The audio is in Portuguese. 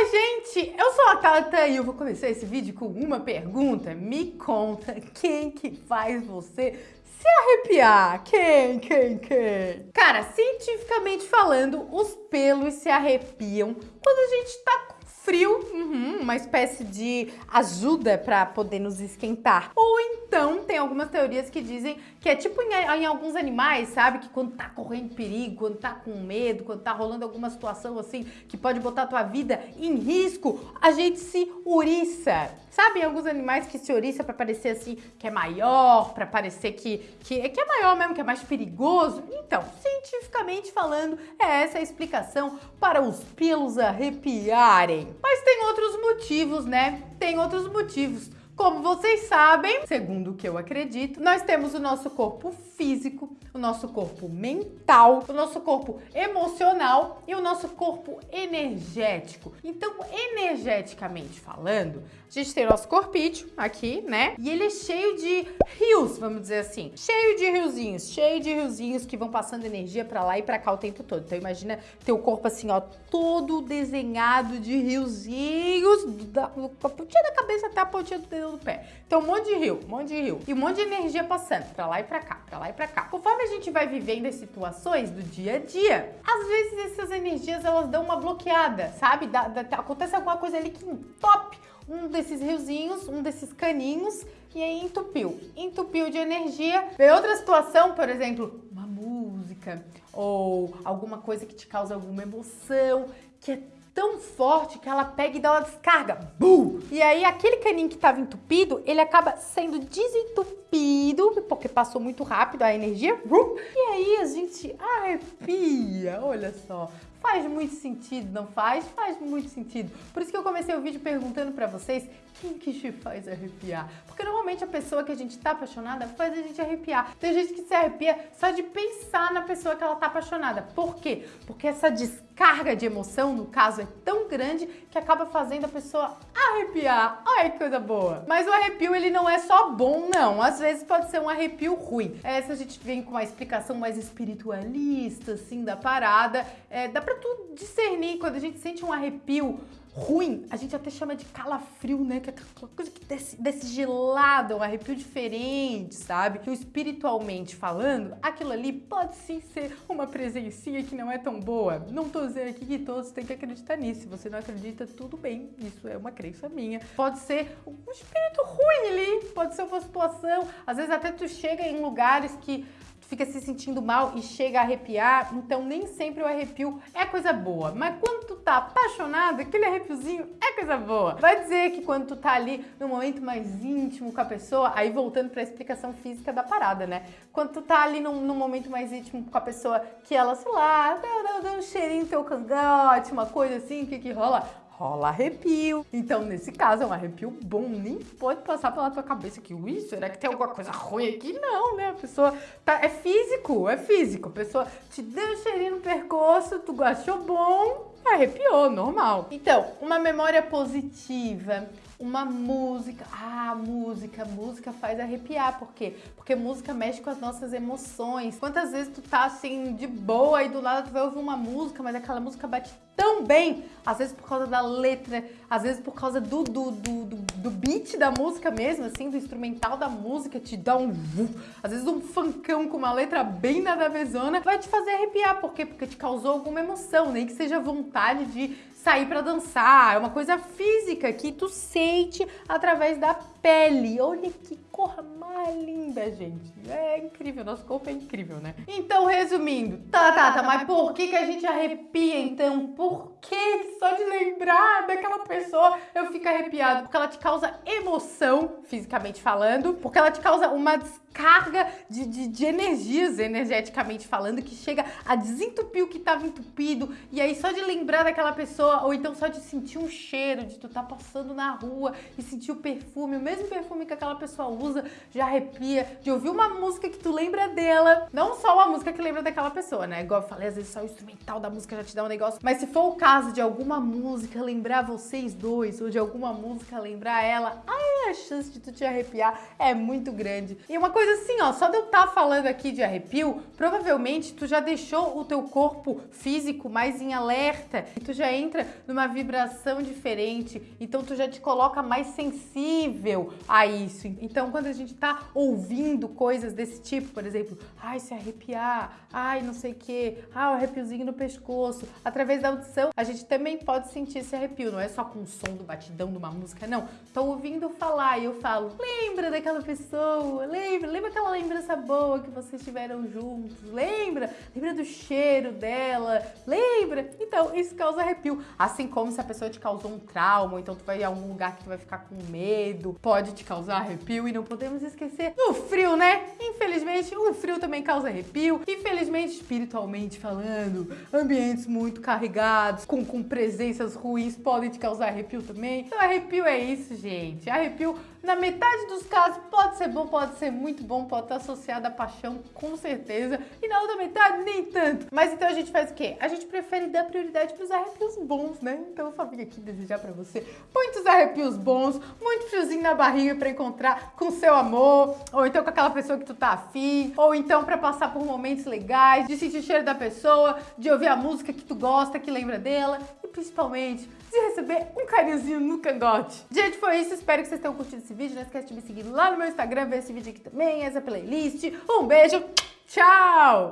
Oi, gente! Eu sou a Tata e eu vou começar esse vídeo com uma pergunta. Me conta quem que faz você se arrepiar? Quem, quem, quem? Cara, cientificamente falando, os pelos se arrepiam quando a gente tá com frio, uhum, uma espécie de ajuda para poder nos esquentar. Ou então, tem algumas teorias que dizem que é tipo em, em, alguns animais, sabe? Que quando tá correndo perigo, quando tá com medo, quando tá rolando alguma situação assim que pode botar a tua vida em risco, a gente se uriça. Sabe, alguns animais que se oriça para parecer assim, que é maior, para parecer que, que, que é maior mesmo, que é mais perigoso? Então, cientificamente falando, é essa a explicação para os pelos arrepiarem. Mas tem outros motivos, né? Tem outros motivos. Como vocês sabem, segundo o que eu acredito, nós temos o nosso corpo físico, o nosso corpo mental, o nosso corpo emocional e o nosso corpo energético. Então, energeticamente falando, a gente tem o nosso corpício aqui, né? E ele é cheio de rios, vamos dizer assim. Cheio de riozinhos, cheio de riozinhos que vão passando energia para lá e para cá o tempo todo. Então imagina teu corpo assim, ó, todo desenhado de riozinhos, da, da pontinha da cabeça até a pontinha do dedo do pé. Então um monte de rio, um monte de rio. E um monte de energia passando para lá e para cá, para lá e para cá. Conforme a gente vai vivendo as situações do dia a dia, às vezes essas energias elas dão uma bloqueada, sabe? Da, da, acontece alguma coisa ali que entope um desses riozinhos, um desses caninhos, e aí entupiu. Entupiu de energia. Vem outra situação, por exemplo, uma música ou alguma coisa que te causa alguma emoção, que é tão forte que ela pega e dá uma descarga. Bum! E aí aquele caninho que estava entupido, ele acaba sendo desentupido, porque passou muito rápido a energia. Bum! E aí a gente arrepia, olha só. Faz muito sentido, não faz? Faz muito sentido. Por isso que eu comecei o vídeo perguntando pra vocês quem que te faz arrepiar. Porque normalmente a pessoa que a gente tá apaixonada faz a gente arrepiar. Tem gente que se arrepia só de pensar na pessoa que ela tá apaixonada. Por quê? Porque essa descarga de emoção, no caso, é tão grande que acaba fazendo a pessoa arrepiar. Ai, que coisa boa. Mas o arrepio, ele não é só bom, não. Às vezes pode ser um arrepio ruim. Essa a gente vem com uma explicação mais espiritualista, assim, da parada. É, dá pra tu discernir quando a gente sente um arrepio ruim, a gente até chama de calafrio, né? Que é aquela coisa que desce, desce gelada, um arrepio diferente, sabe? Que espiritualmente falando, aquilo ali pode sim ser uma presencinha que não é tão boa. Não tô dizendo aqui que todos têm que acreditar nisso. Se você não acredita, tudo bem. Isso é uma crença minha. Pode ser um espírito ruim ali, pode ser uma situação. Às vezes até tu chega em lugares que fica se sentindo mal e chega a arrepiar, então nem sempre o arrepio é coisa boa. Mas quando tu tá apaixonado, aquele arrepiozinho é coisa boa. Vai dizer que quando tu tá ali no momento mais íntimo com a pessoa, aí voltando pra explicação física da parada, né? Quando tu tá ali num, num momento mais íntimo com a pessoa que ela, sei lá, dá, dá um cheirinho no teu cangote, uma coisa assim, o que que rola? Rola arrepio. Então, nesse caso, é um arrepio bom, nem pode passar pela tua cabeça que, ui, será que tem alguma coisa ruim aqui? Não, né? A pessoa tá, é físico, é físico. A pessoa te deu um cheirinho no percurso, tu achou bom, arrepiou, normal. Então, uma memória positiva, uma música. Ah, música, música faz arrepiar. Por quê? Porque música mexe com as nossas emoções. Quantas vezes tu tá assim de boa e do nada tu vai ouvir uma música, mas aquela música bate tão bem, às vezes por causa da letra, às vezes por causa do, do, do, do, do beat da música mesmo, assim, do instrumental da música, te dá um às vezes um funkão com uma letra bem nada vezona, vai te fazer arrepiar. Por quê? Porque te causou alguma emoção, nem que seja vontade de sair para dançar, é uma coisa física que tu sente através da pele. Olha que cor mais linda, gente. É incrível, nosso corpo é incrível, né? Então, resumindo, tá, tá, tá, mas por que que a gente arrepia então? Por que só de lembrar daquela pessoa eu fico arrepiado? Porque ela te causa emoção, fisicamente falando, porque ela te causa uma descarga de, de, de energias, energeticamente falando, que chega a desentupir o que estava entupido, e aí só de lembrar daquela pessoa, ou então só de sentir um cheiro, de tu tá passando na rua e sentir o perfume, o mesmo perfume que aquela pessoa usa, já arrepia, de ouvir uma música que tu lembra dela, não só uma música que lembra daquela pessoa, né? Igual eu falei, às vezes só o instrumental da música já te dá um negócio, mas se for o caso de alguma música lembrar vocês dois, ou de alguma música lembrar ela, ai, a chance de tu te arrepiar é muito grande. E uma coisa assim, ó, só de eu estar tá falando aqui de arrepio, provavelmente tu já deixou o teu corpo físico mais em alerta, e tu já entra entra numa vibração diferente, então tu já te coloca mais sensível a isso. Então, quando a gente tá ouvindo coisas desse tipo, por exemplo, ai, se arrepiar, ai, não sei o que, ah, o arrepiozinho no pescoço, através da audição, a gente também pode sentir esse arrepio, não é só com o som do batidão de uma música, não. Tô ouvindo falar e eu falo, lembra daquela pessoa, lembra, lembra aquela lembrança boa que vocês tiveram juntos, lembra? Lembra do cheiro dela, lembra? Então, isso causa arrepio. Assim como se a pessoa te causou um trauma, então tu vai em algum lugar que tu vai ficar com medo, pode te causar arrepio e não podemos esquecer o frio, né? Infelizmente, o frio também causa arrepio. Infelizmente, espiritualmente falando, ambientes muito carregados, com, com presenças ruins podem te causar arrepio também. Então, arrepio é isso, gente. Arrepio, na metade dos casos, pode ser bom, pode ser muito bom, pode estar associado à paixão, com certeza. E na outra metade, nem tanto. Mas então a gente faz o quê? A gente prefere dar prioridade para os arrepios bons, né? Então eu só vim aqui desejar para você muitos arrepios bons, muito friozinho na barriga para encontrar com seu amor, ou então com aquela pessoa que tu afim, ou então para passar por momentos legais, de sentir o cheiro da pessoa, de ouvir a música que tu gosta, que lembra dela, e principalmente de receber um carinhozinho no cangote. Gente, foi isso. Espero que vocês tenham curtido esse vídeo. Não esquece de me seguir lá no meu Instagram, ver esse vídeo aqui também, essa playlist. Um beijo, tchau!